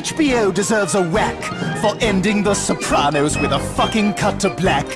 HBO deserves a whack for ending The Sopranos with a fucking cut to black.